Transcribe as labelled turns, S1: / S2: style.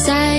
S1: Cause I